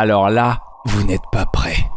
Alors là, vous n'êtes pas prêts.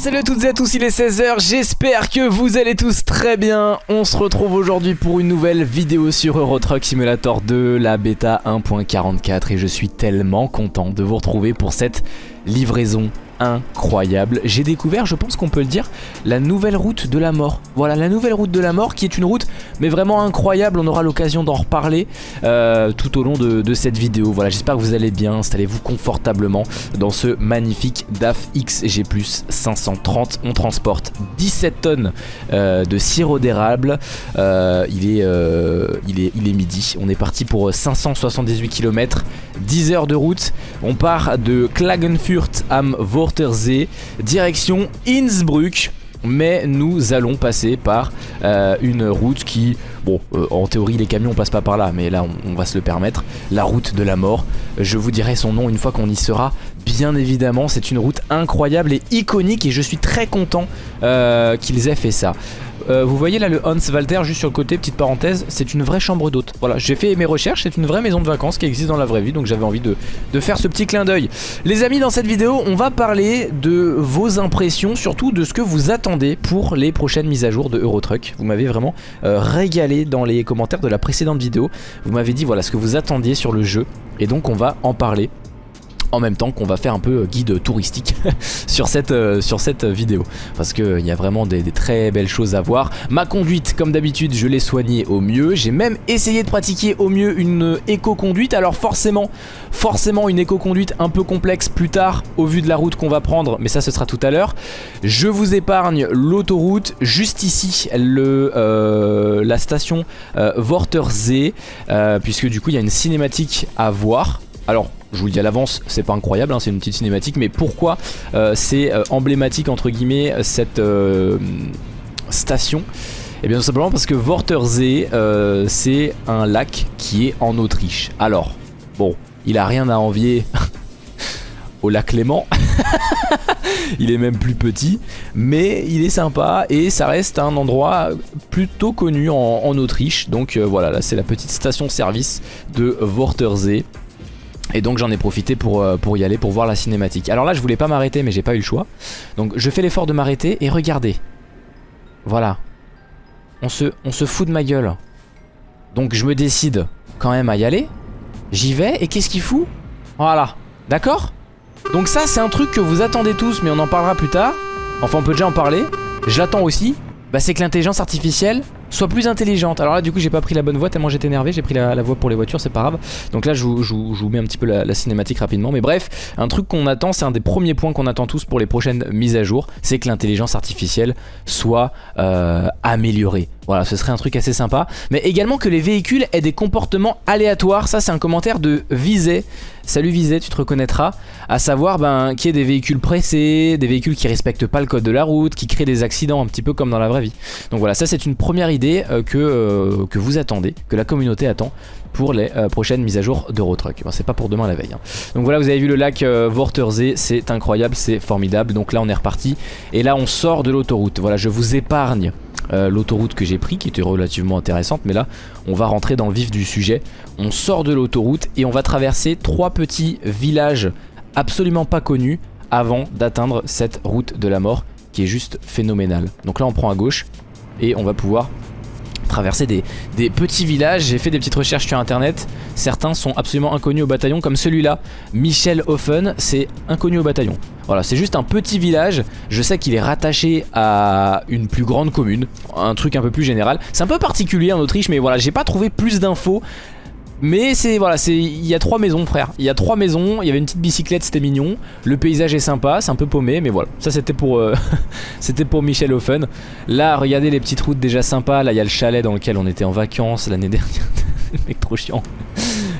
Salut à toutes et à tous, il est 16h, j'espère que vous allez tous très bien. On se retrouve aujourd'hui pour une nouvelle vidéo sur Euro Truck Simulator 2, la bêta 1.44 Et je suis tellement content de vous retrouver pour cette livraison incroyable. J'ai découvert, je pense qu'on peut le dire, la nouvelle route de la mort. Voilà, la nouvelle route de la mort qui est une route mais vraiment incroyable. On aura l'occasion d'en reparler euh, tout au long de, cette vidéo. Voilà, j'espère que vous allez bien. Installez-vous confortablement dans ce magnifique DAF XG+, 530. On transporte 17 tonnes euh, de sirop d'érable. Euh, il, est, il, est, il est midi. On est parti pour 578 km, 10 heures de route. On part de Klagenfurt am Vor direction Innsbruck mais nous allons passer par euh, une route qui, bon, euh, en théorie les camions passent pas par là, mais là on, va se le permettre, la route de la mort. Je vous dirai son nom une fois qu'on y sera, bien évidemment, c'est une route incroyable et iconique et je suis très content euh, qu'ils aient fait ça. Euh, vous voyez là le Hans Walter juste sur le côté, petite parenthèse, c'est une vraie chambre d'hôte. Voilà, j'ai fait mes recherches, c'est une vraie maison de vacances qui existe dans la vraie vie, donc j'avais envie de, faire ce petit clin d'œil. Les amis, dans cette vidéo, on va parler de vos impressions, surtout de ce que vous attendez pour les prochaines mises à jour de Eurotruck. Vous m'avez vraiment euh, régalé dans les commentaires de la précédente vidéo. Vous m'avez dit voilà ce que vous attendiez sur le jeu, et donc on va en parler en même temps qu'on va faire un peu guide touristique sur, cette, euh, sur cette vidéo. Parce qu'il y a vraiment des, très belles choses à voir. Ma conduite comme d'habitude je l'ai soignée au mieux. J'ai même essayé de pratiquer au mieux une éco-conduite. Alors forcément forcément une éco-conduite un peu complexe plus tard au vu de la route qu'on va prendre mais ça ce sera tout à l'heure. Je vous épargne l'autoroute juste ici le, euh, la station euh, euh, puisque du coup il y a une cinématique à voir. Alors je vous le dis à l'avance, c'est pas incroyable, hein, c'est une petite cinématique, mais pourquoi euh, c'est euh, emblématique entre guillemets cette euh, station? Et eh bien tout simplement parce que Wortersee c'est un lac qui est en Autriche. Alors, bon, il a rien à envier au lac Léman. il est même plus petit, mais il est sympa et ça reste un endroit plutôt connu en, Autriche. Donc voilà, là c'est la petite station-service de Wortersee. Et donc j'en ai profité pour, euh, pour y aller, pour voir la cinématique. Alors là je voulais pas m'arrêter mais j'ai pas eu le choix. Donc je fais l'effort de m'arrêter et regardez. Voilà. On se, on se fout de ma gueule. Donc je me décide quand même à y aller. J'y vais et qu'est-ce qu'il fout? Voilà. D'accord? Donc ça c'est un truc que vous attendez tous mais on en parlera plus tard. Enfin on peut déjà en parler. Je l'attends aussi. Bah c'est que l'intelligence artificielle soit plus intelligente. Alors là du coup j'ai pas pris la bonne voie tellement j'étais énervé, j'ai pris la, voie pour les voitures, c'est pas grave. Donc là je vous, mets un petit peu la, cinématique rapidement. Mais bref, un truc qu'on attend, c'est un des premiers points qu'on attend tous pour les prochaines mises à jour, c'est que l'intelligence artificielle soit euh, améliorée. Voilà, ce serait un truc assez sympa. Mais également que les véhicules aient des comportements aléatoires. Ça, c'est un commentaire de Vizet. Salut Vizet, tu te reconnaîtras. À savoir ben, qu'il y ait des véhicules pressés, des véhicules qui respectent pas le code de la route, qui créent des accidents un petit peu comme dans la vraie vie. Donc voilà, ça c'est une première idée euh, que, euh, que vous attendez, que la communauté attend pour les euh, prochaines mises à jour d'Eurotruck. c'est pas pour demain la veille. Hein. Donc voilà, vous avez vu le lac euh, c'est incroyable, c'est formidable. Donc là, on est reparti. Et là, on sort de l'autoroute. Voilà, je vous épargne euh, l'autoroute que j'ai pris qui était relativement intéressante mais là on va rentrer dans le vif du sujet. On sort de l'autoroute et on va traverser trois petits villages absolument pas connus avant d'atteindre cette route de la mort qui est juste phénoménale. Donc là on prend à gauche et on va pouvoir traverser des, des petits villages. J'ai fait des petites recherches sur internet. Certains sont absolument inconnus au bataillon, comme celui-là, Michel Hoffen, c'est inconnu au bataillon. Voilà, c'est juste un petit village. Je sais qu'il est rattaché à une plus grande commune, un truc un peu plus général. C'est un peu particulier en Autriche, mais voilà, j'ai pas trouvé plus d'infos. Mais c'est voilà, il y a trois maisons frère. Il y a trois maisons, il y avait une petite bicyclette, c'était mignon. Le paysage est sympa, c'est un peu paumé, mais voilà. Ça c'était pour euh, c'était pour Michel Offen. Là, regardez les petites routes déjà sympas. Là, il y a le chalet dans lequel on était en vacances l'année dernière. mec trop chiant.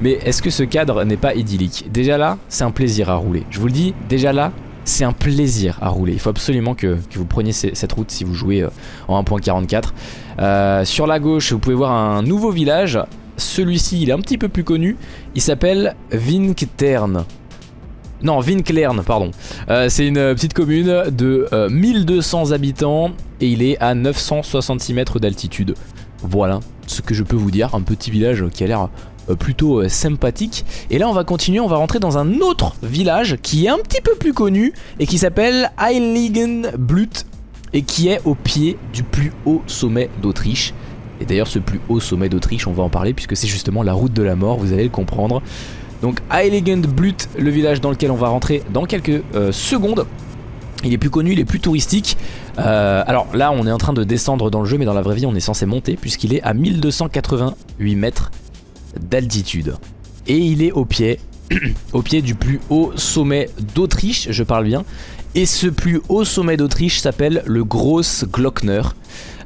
Mais est-ce que ce cadre n'est pas idyllique? Déjà là, c'est un plaisir à rouler. Je vous le dis, déjà là, c'est un plaisir à rouler. Il faut absolument que, vous preniez cette route si vous jouez euh, en 1.44. Euh, sur la gauche, vous pouvez voir un nouveau village celui-ci, il est un petit peu plus connu. Il s'appelle Vinktern. Non, Vinklern, pardon. Euh, c'est une petite commune de 1200 euh, habitants et il est à 966 mètres d'altitude. Voilà ce que je peux vous dire. Un petit village qui a l'air euh, plutôt sympathique. Et là, on va continuer, on va rentrer dans un autre village qui est un petit peu plus connu et qui s'appelle Heiligenblut et qui est au pied du plus haut sommet d'Autriche. Et d'ailleurs ce plus haut sommet d'Autriche, on va en parler puisque c'est justement la route de la mort, vous allez le comprendre. Donc Blut, le village dans lequel on va rentrer dans quelques euh, secondes. Il est plus connu, il est plus touristique. Euh, alors là, on est en train de descendre dans le jeu, mais dans la vraie vie, on est censé monter puisqu'il est à 1288 mètres d'altitude. Et il est au pied, au pied du plus haut sommet d'Autriche, je parle bien. Et ce plus haut sommet d'Autriche s'appelle le Gross Glockner.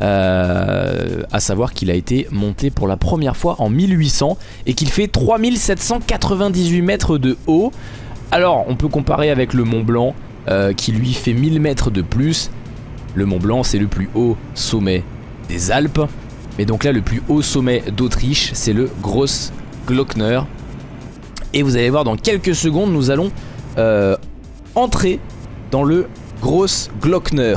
Euh, à savoir qu'il a été monté pour la première fois en 1800 et qu'il fait 3798 mètres de haut. Alors on peut comparer avec le Mont Blanc euh, qui lui fait 1000 mètres de plus. Le Mont Blanc c'est le plus haut sommet des Alpes. Mais donc là le plus haut sommet d'Autriche c'est le Gross Glockner. Et vous allez voir dans quelques secondes nous allons euh, entrer dans le Gross Glockner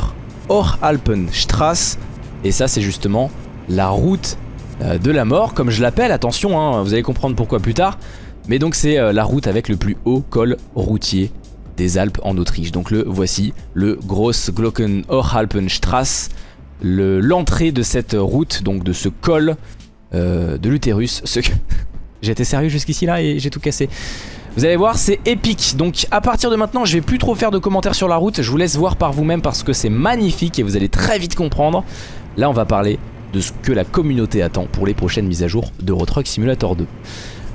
et ça c'est justement la route euh, de la mort comme je l'appelle, attention hein, vous allez comprendre pourquoi plus tard. Mais donc c'est euh, la route avec le plus haut col routier des Alpes en Autriche. Donc le voici, le Gross Glocken l'entrée de cette route, donc de ce col de l'utérus. Été sérieux jusqu'ici là et j'ai tout cassé. Vous allez voir, c'est épique. Donc à partir de maintenant, je vais plus trop faire de commentaires sur la route. Je vous laisse voir par vous-même parce que c'est magnifique et vous allez très vite comprendre. Là on va parler de ce que la communauté attend pour les prochaines mises à jour de Truck Simulator 2.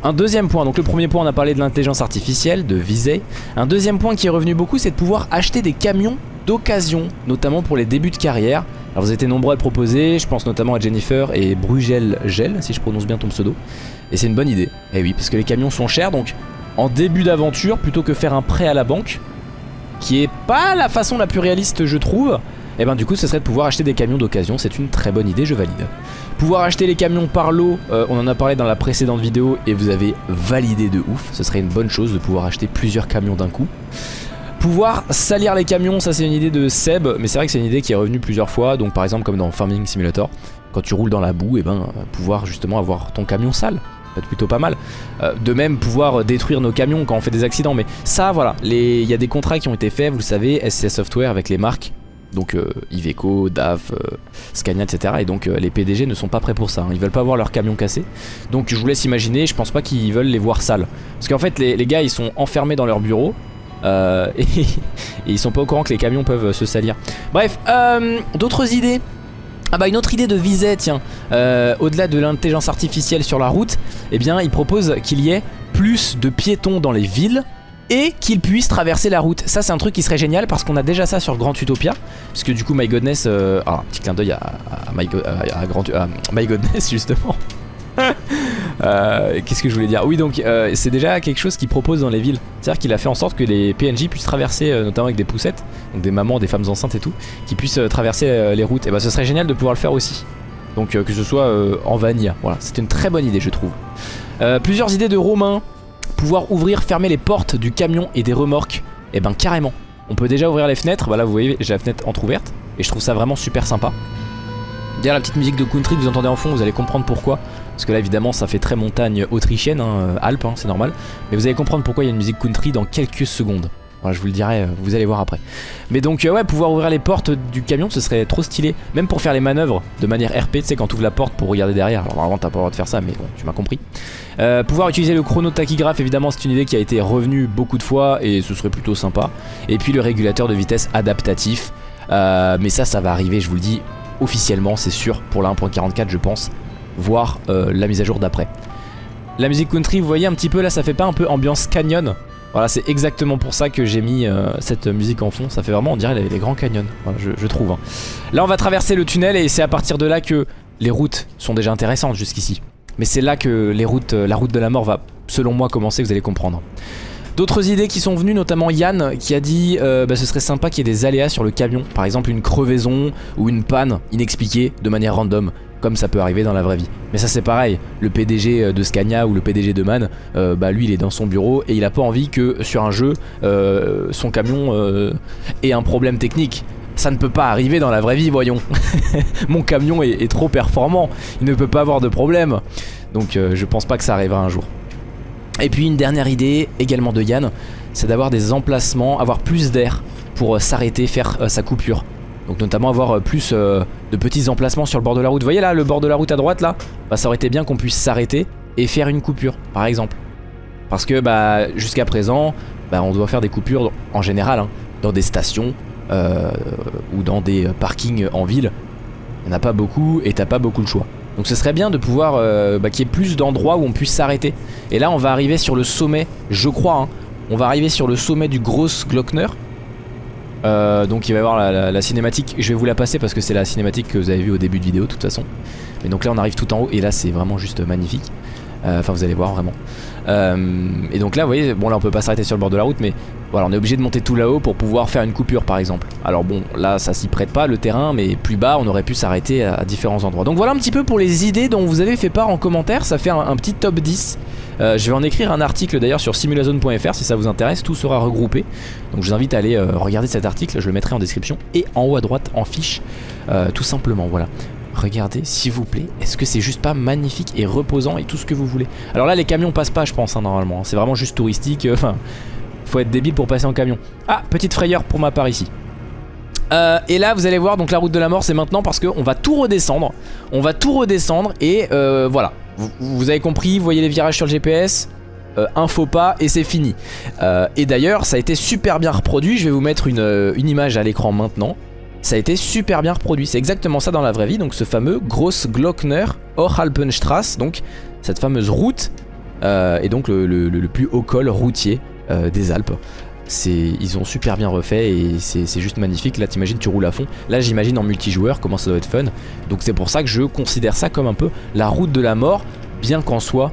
Un deuxième point, donc le premier point on a parlé de l'intelligence artificielle, de Visay. Un deuxième point qui est revenu beaucoup c'est de pouvoir acheter des camions d'occasion, notamment pour les débuts de carrière. Alors vous êtes nombreux à le proposer, je pense notamment à Jennifer et Brugel Gel, si je prononce bien ton pseudo. Et c'est une bonne idée, et eh oui, parce que les camions sont chers, donc en début d'aventure, plutôt que faire un prêt à la banque, qui est pas la façon la plus réaliste je trouve, et eh ben du coup ce serait de pouvoir acheter des camions d'occasion, c'est une très bonne idée, je valide. Pouvoir acheter les camions par lot, euh, on en a parlé dans la précédente vidéo et vous avez validé de ouf, ce serait une bonne chose de pouvoir acheter plusieurs camions d'un coup. Pouvoir salir les camions, ça c'est une idée de Seb, mais c'est vrai que c'est une idée qui est revenue plusieurs fois, donc par exemple comme dans Farming Simulator, quand tu roules dans la boue, et eh ben pouvoir justement avoir ton camion sale, être plutôt pas mal. Euh, de même pouvoir détruire nos camions quand on fait des accidents, mais ça voilà, il y a des contrats qui ont été faits, vous le savez, SCS Software avec les marques donc euh, Iveco, DAF, euh, Scania, etc. Et donc euh, les PDG ne sont pas prêts pour ça, hein. ils veulent pas voir leur camion cassé. Donc je vous laisse imaginer, je pense pas qu'ils veulent les voir sales. Parce qu'en fait les, gars ils sont enfermés dans leur bureau, et, ils sont pas au courant que les camions peuvent se salir. Bref, d'autres idées ah bah une autre idée de Vizet, tiens, au-delà de l'intelligence artificielle sur la route, eh bien il propose qu'il y ait plus de piétons dans les villes et qu'il puisse traverser la route. Ça c'est un truc qui serait génial parce qu'on a déjà ça sur Grand Utopia. Parce que du coup My Godness, euh, ah, petit clin d'œil à, Grand, my justement. Euh, qu'est-ce que je voulais dire? Oui donc euh, c'est déjà quelque chose qu'il propose dans les villes. C'est-à-dire qu'il a fait en sorte que les PNJ puissent traverser Notamment avec des poussettes Donc des mamans, des femmes enceintes et tout Qui puissent traverser les routes. Et bah ce serait génial de pouvoir le faire aussi. Donc que ce soit en vanilla Voilà c'est une très bonne idée je trouve. Plusieurs idées de Romain pouvoir ouvrir, fermer les portes du camion et des remorques, et eh ben carrément. On peut déjà ouvrir les fenêtres, bah là vous voyez j'ai la fenêtre entrouverte et je trouve ça vraiment super sympa. Derrière la petite musique de country vous entendez en fond, vous allez comprendre pourquoi. Parce que là évidemment ça fait très montagne autrichienne, hein, Alpes, hein, c'est normal. Mais vous allez comprendre pourquoi il y a une musique country dans quelques secondes. Je vous le dirai, vous allez voir après. Mais donc ouais, pouvoir ouvrir les portes du camion, ce serait trop stylé. Même pour faire les manœuvres de manière RP, tu sais, quand tu ouvres la porte pour regarder derrière. Alors vraiment, t'as pas le droit de faire ça, mais bon, tu m'as compris. pouvoir utiliser le chrono tachygraphe, évidemment, c'est une idée qui a été revenue beaucoup de fois et ce serait plutôt sympa. Et puis le régulateur de vitesse adaptatif. mais ça, ça va arriver, je vous le dis, officiellement, c'est sûr, pour la 1.44, je pense, voire la mise à jour d'après. La musique country, vous voyez un petit peu là, ça fait pas un peu ambiance canyon Voilà, c'est exactement pour ça que j'ai mis euh, cette musique en fond. Ça fait vraiment, on dirait, les, grands canyons, voilà, je, trouve. Hein. Là, on va traverser le tunnel et c'est à partir de là que les routes sont déjà intéressantes jusqu'ici. Mais c'est là que les euh, la route de la mort va, selon moi, commencer, vous allez comprendre. D'autres idées qui sont venues, notamment Yann qui a dit euh, bah, ce serait sympa qu'il y ait des aléas sur le camion. Par exemple une crevaison ou une panne inexpliquée de manière random comme ça peut arriver dans la vraie vie. Mais ça c'est pareil, le PDG euh, de Scania ou le PDG de MAN, euh, bah lui il est dans son bureau et il a pas envie que sur un jeu, son camion ait un problème technique. Ça ne peut pas arriver dans la vraie vie, voyons. Mon camion est, trop performant, il ne peut pas avoir de problème. Donc je pense pas que ça arrivera un jour. Et puis une dernière idée, également de Yann, c'est d'avoir des emplacements, avoir plus d'air pour s'arrêter, faire sa coupure. Donc notamment avoir euh, plus euh, de petits emplacements sur le bord de la route. Vous voyez là, le bord de la route à droite là? Bah, Ça aurait été bien qu'on puisse s'arrêter et faire une coupure, par exemple. Parce que bah, jusqu'à présent, bah, on doit faire des coupures en général hein, dans des stations euh, ou dans des parkings en ville. Il n'y en a pas beaucoup et t'as pas beaucoup de choix. Donc ce serait bien de pouvoir bah, qu'il y ait plus d'endroits où on puisse s'arrêter. Et là on va arriver sur le sommet, je crois, hein. on va arriver sur le sommet du Gross Glockner euh, donc il va y avoir la, cinématique, je vais vous la passer parce que c'est la cinématique que vous avez vue au début de vidéo de toute façon. Mais donc là on arrive tout en haut et là c'est vraiment juste magnifique. Euh, enfin vous allez voir vraiment. Euh, et donc là vous voyez, bon là on peut pas s'arrêter sur le bord de la route mais voilà on est obligé de monter tout là-haut pour pouvoir faire une coupure par exemple. Alors bon là ça s'y prête pas le terrain mais plus bas on aurait pu s'arrêter à, différents endroits. Donc voilà un petit peu pour les idées dont vous avez fait part en commentaire, ça fait un petit top 10 euh, je vais en écrire un article d'ailleurs sur simulazone.fr si ça vous intéresse, tout sera regroupé. Donc je vous invite à aller regarder cet article, je le mettrai en description et en haut à droite en fiche, tout simplement, voilà. Regardez s'il vous plaît, est-ce que c'est juste pas magnifique et reposant et tout ce que vous voulez? Alors là les camions passent pas je pense hein, normalement, c'est vraiment juste touristique, enfin faut être débile pour passer en camion. Ah, petite frayeur pour ma part ici. et là vous allez voir donc la route de la mort c'est maintenant parce qu'on va tout redescendre. On va tout redescendre et voilà. Vous, avez compris, vous voyez les virages sur le GPS euh, un faux pas et c'est fini. Euh, Et d'ailleurs ça a été super bien reproduit. Je vais vous mettre une, euh, image à l'écran maintenant Ça a été super bien reproduit. C'est exactement ça dans la vraie vie. Donc ce fameux Gross Glockner Orhalpenstrasse Donc cette fameuse route Et donc le, plus haut col routier des Alpes. Ils ont super bien refait et c'est juste magnifique. Là t'imagines tu roules à fond. Là j'imagine en multijoueur comment ça doit être fun. Donc c'est pour ça que je considère ça comme un peu la route de la mort bien qu'en soi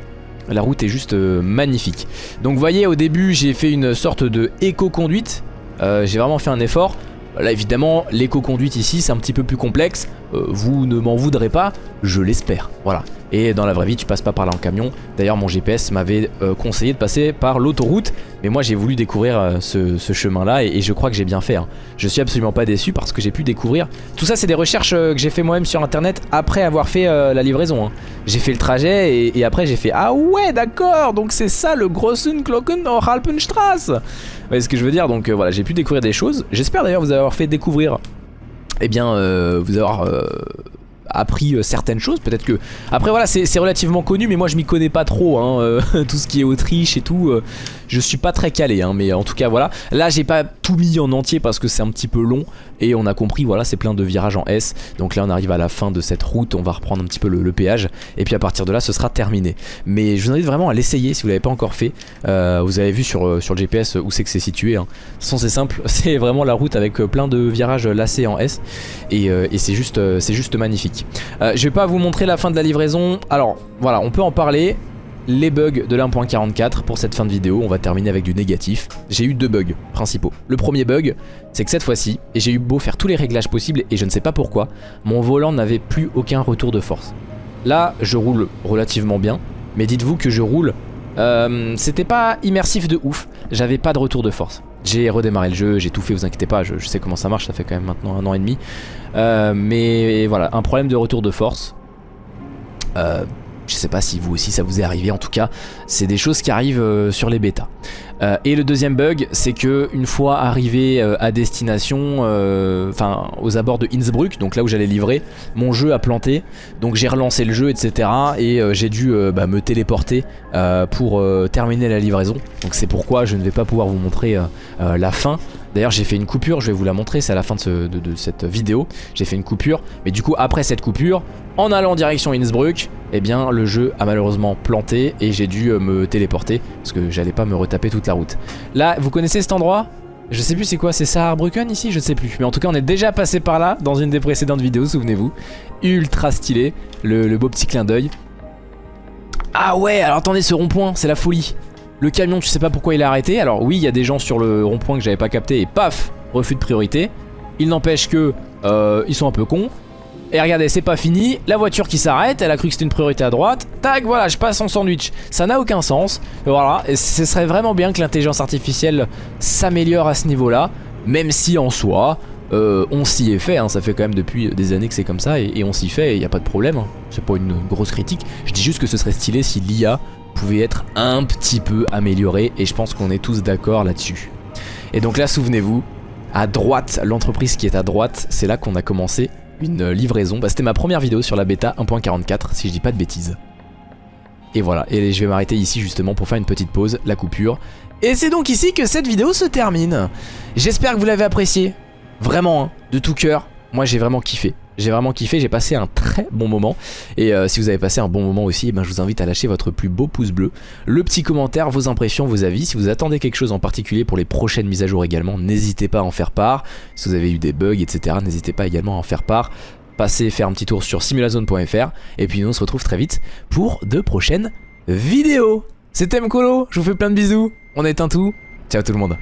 la route est juste euh, magnifique. Donc vous voyez au début j'ai fait une sorte de éco-conduite. Euh, j'ai vraiment fait un effort Là évidemment l'éco-conduite ici c'est un petit peu plus complexe euh, Vous ne m'en voudrez pas Je l'espère. Voilà. Et dans la vraie vie tu passes pas par là en camion. D'ailleurs mon GPS m'avait euh, conseillé de passer par l'autoroute. Mais moi j'ai voulu découvrir euh, ce, chemin là et, je crois que j'ai bien fait hein. Je suis absolument pas déçu parce que j'ai pu découvrir. Tout ça c'est des recherches que j'ai fait moi-même sur internet Après avoir fait la livraison hein. J'ai fait le trajet et, après j'ai fait Ah ouais d'accord Donc c'est ça le Grossen Glocken Halpenstrasse Vous voyez ce que je veux dire? Donc voilà j'ai pu découvrir des choses. J'espère d'ailleurs vous avoir fait découvrir eh bien, euh, vous avoir euh, appris euh, certaines choses. Peut-être que... Après voilà, c'est relativement connu, mais moi je m'y connais pas trop. Hein, tout ce qui est Autriche et tout, je suis pas très calé. Hein, mais en tout cas, voilà. Là, j'ai pas tout mis en entier parce que c'est un petit peu long. Et on a compris, voilà, c'est plein de virages en S. Donc là, on arrive à la fin de cette route. On va reprendre un petit peu le, péage. Et puis à partir de là, ce sera terminé. Mais je vous invite vraiment à l'essayer si vous l'avez pas encore fait. vous avez vu sur, sur le GPS où c'est que c'est situé. Hein. Sans c'est simple, c'est vraiment la route avec plein de virages lacés en S. Et, c'est juste, magnifique. Euh, je vais pas vous montrer la fin de la livraison. Alors voilà, on peut en parler. Les bugs de l'1.44 pour cette fin de vidéo, on va terminer avec du négatif. J'ai eu deux bugs principaux. Le premier bug, c'est que cette fois-ci, et j'ai eu beau faire tous les réglages possibles et je ne sais pas pourquoi, mon volant n'avait plus aucun retour de force. Là, je roule relativement bien, mais dites-vous que je roule euh, c'était pas immersif de ouf, j'avais pas de retour de force. J'ai redémarré le jeu, j'ai tout fait, vous inquiétez pas, je, sais comment ça marche, ça fait quand même maintenant un an et demi. Euh, mais voilà, un problème de retour de force. Euh, Je sais pas si vous aussi ça vous est arrivé, en tout cas c'est des choses qui arrivent euh, sur les bêtas. Euh, et le deuxième bug, c'est que une fois arrivé euh, à destination, enfin aux abords de Innsbruck, donc là où j'allais livrer, mon jeu a planté, donc j'ai relancé le jeu, etc. Et j'ai dû bah, me téléporter pour terminer la livraison. Donc c'est pourquoi je ne vais pas pouvoir vous montrer la fin. D'ailleurs j'ai fait une coupure, je vais vous la montrer, c'est à la fin de, cette vidéo. J'ai fait une coupure, mais du coup après cette coupure, en allant en direction Innsbruck, eh bien le jeu a malheureusement planté et j'ai dû euh, me téléporter parce que j'allais pas me retaper toute la route. Là, vous connaissez cet endroit? Je sais plus c'est quoi, c'est Saarbrücken ici? Je sais plus. Mais en tout cas, on est déjà passé par là dans une des précédentes vidéos, souvenez-vous. Ultra stylé, le, beau petit clin d'œil. Ah ouais, alors attendez, ce rond-point, c'est la folie. Le camion, tu sais pas pourquoi il a arrêté? Alors oui, il y a des gens sur le rond-point que j'avais pas capté et paf, refus de priorité. Il n'empêche que euh, ils sont un peu cons. Et regardez, c'est pas fini, la voiture qui s'arrête, elle a cru que c'était une priorité à droite, tac, voilà, je passe en sandwich. Ça n'a aucun sens, voilà, et ce serait vraiment bien que l'intelligence artificielle s'améliore à ce niveau-là, même si en soi, euh, on s'y est fait, hein. ça fait quand même depuis des années que c'est comme ça, et, on s'y fait, il a pas de problème, hein. c'est pas une grosse critique. Je dis juste que ce serait stylé si l'IA pouvait être un petit peu améliorée, et je pense qu'on est tous d'accord là-dessus. Et donc là, souvenez-vous, à droite, l'entreprise qui est à droite, c'est là qu'on a commencé une livraison. Bah, C'était ma première vidéo sur la bêta 1.44 si je dis pas de bêtises. Et voilà, et je vais m'arrêter ici justement pour faire une petite pause, la coupure. Et c'est donc ici que cette vidéo se termine. J'espère que vous l'avez apprécié. Vraiment, hein, de tout cœur. Moi j'ai vraiment kiffé. J'ai vraiment kiffé, j'ai passé un très bon moment. Et euh, si vous avez passé un bon moment aussi, eh ben, je vous invite à lâcher votre plus beau pouce bleu, le petit commentaire, vos impressions, vos avis. Si vous attendez quelque chose en particulier pour les prochaines mises à jour également, n'hésitez pas à en faire part. Si vous avez eu des bugs, etc., n'hésitez pas également à en faire part. Passez faire un petit tour sur simulazone.fr. Et puis nous on se retrouve très vite pour de prochaines vidéos. C'était Mkolo, je vous fais plein de bisous. On éteint tout. Ciao tout le monde.